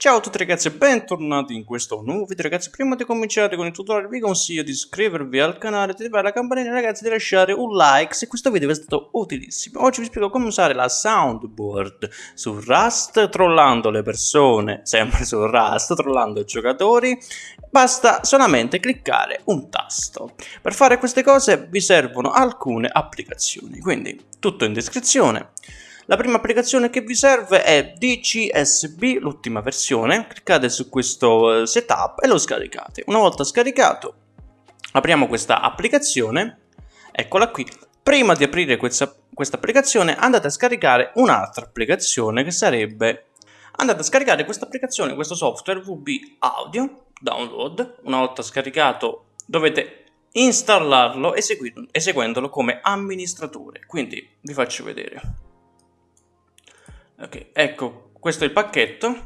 Ciao a tutti ragazzi e bentornati in questo nuovo video ragazzi. Prima di cominciare con il tutorial vi consiglio di iscrivervi al canale, di attivare la campanella ragazzi di lasciare un like se questo video vi è stato utilissimo. Oggi vi spiego come usare la soundboard su Rust trollando le persone, sempre su Rust trollando i giocatori. Basta solamente cliccare un tasto. Per fare queste cose vi servono alcune applicazioni, quindi tutto in descrizione la prima applicazione che vi serve è DCSB, l'ultima versione. Cliccate su questo eh, setup e lo scaricate. Una volta scaricato, apriamo questa applicazione. Eccola qui. Prima di aprire questa, questa applicazione andate a scaricare un'altra applicazione che sarebbe... Andate a scaricare questa applicazione, questo software VB Audio Download. Una volta scaricato dovete installarlo eseguendolo come amministratore. Quindi vi faccio vedere. Ok, ecco, questo è il pacchetto.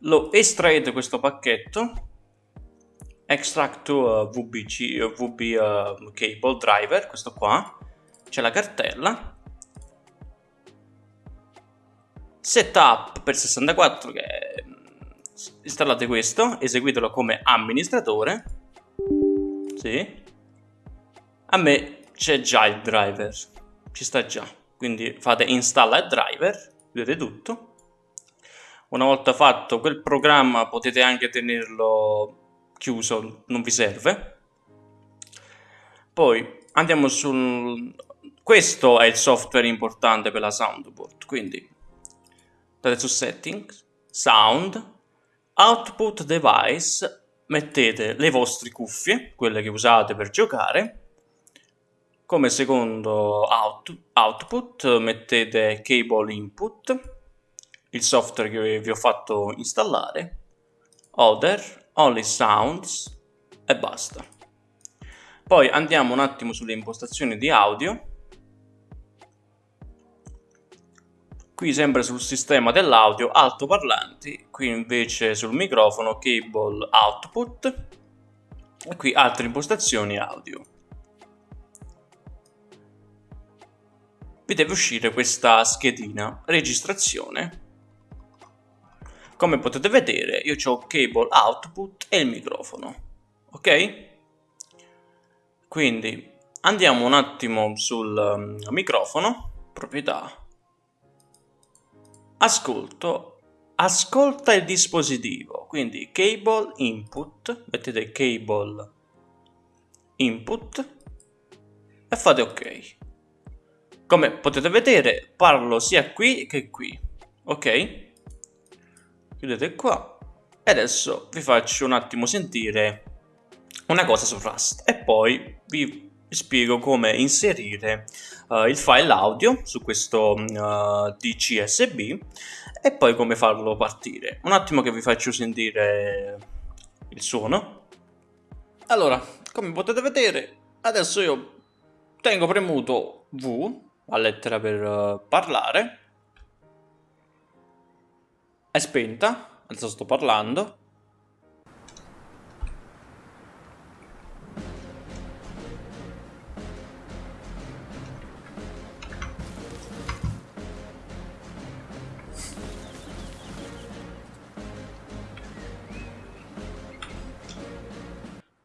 Lo estraete questo pacchetto. Extract to uh, VBC, uh, VB uh, cable driver, questo qua. C'è la cartella. Setup per 64 che mm, installate questo, eseguitelo come amministratore. Sì. A me c'è già il driver, ci sta già quindi fate installa driver, vedete tutto. Una volta fatto quel programma potete anche tenerlo chiuso, non vi serve. Poi andiamo sul... Questo è il software importante per la soundboard, quindi andate su settings, sound, output device, mettete le vostre cuffie, quelle che usate per giocare, come secondo out, output mettete cable input, il software che vi ho fatto installare, other, only sounds e basta. Poi andiamo un attimo sulle impostazioni di audio. Qui sempre sul sistema dell'audio altoparlanti, qui invece sul microfono cable output e qui altre impostazioni audio. Vi deve uscire questa schedina registrazione. Come potete vedere io ho cable output e il microfono ok? Quindi andiamo un attimo sul um, microfono. Proprietà. Ascolto. Ascolta il dispositivo. Quindi cable input. Mettete cable input e fate ok come potete vedere parlo sia qui che qui, ok? Chiudete qua e adesso vi faccio un attimo sentire una cosa su Rust e poi vi spiego come inserire uh, il file audio su questo uh, DCSB e poi come farlo partire. Un attimo che vi faccio sentire il suono. Allora, come potete vedere, adesso io tengo premuto V a lettera per uh, parlare. È spenta, adesso sto parlando.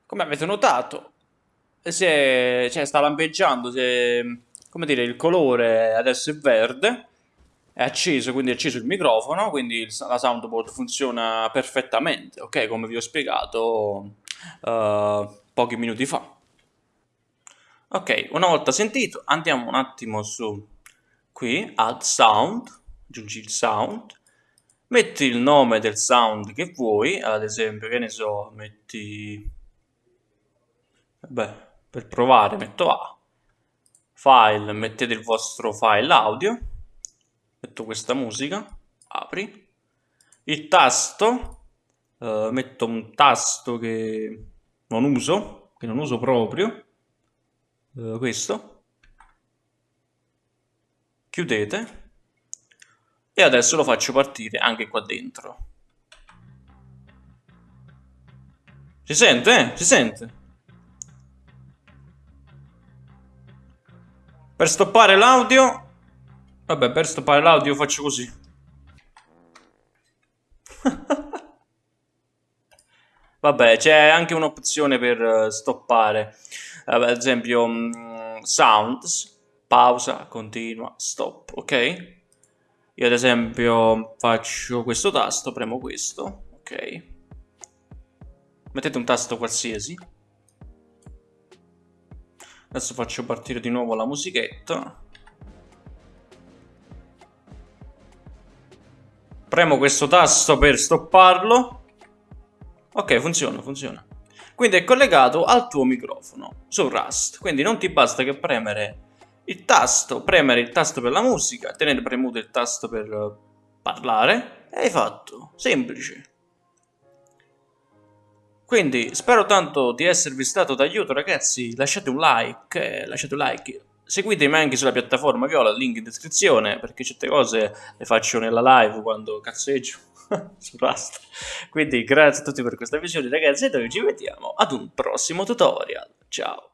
Come avete notato, è, cioè, sta lampeggiando, è come dire, il colore adesso è verde, è acceso, quindi è acceso il microfono, quindi la soundboard funziona perfettamente, ok? Come vi ho spiegato uh, pochi minuti fa. Ok, una volta sentito, andiamo un attimo su qui, add sound, aggiungi il sound, metti il nome del sound che vuoi, ad esempio, che ne so, metti... Beh, per provare metto A, file, mettete il vostro file audio, metto questa musica, apri, il tasto, eh, metto un tasto che non uso, che non uso proprio, eh, questo, chiudete e adesso lo faccio partire anche qua dentro. Si sente? Eh? Si sente? Per stoppare l'audio... Vabbè, per stoppare l'audio faccio così. Vabbè, c'è anche un'opzione per eh, stoppare, ad esempio um, sounds, pausa, continua, stop, ok? Io ad esempio faccio questo tasto, premo questo, ok? Mettete un tasto qualsiasi. Adesso faccio partire di nuovo la musichetta. Premo questo tasto per stopparlo. Ok, funziona, funziona. Quindi è collegato al tuo microfono su Rust. Quindi non ti basta che premere il tasto, premere il tasto per la musica, tenere premuto il tasto per parlare e hai fatto. Semplice. Quindi spero tanto di esservi stato d'aiuto ragazzi, lasciate un like, eh, lasciate un like, seguitemi anche sulla piattaforma Viola, link in descrizione, perché certe cose le faccio nella live quando cazzeggio su Rust. Quindi grazie a tutti per questa visione ragazzi e noi ci vediamo ad un prossimo tutorial, ciao!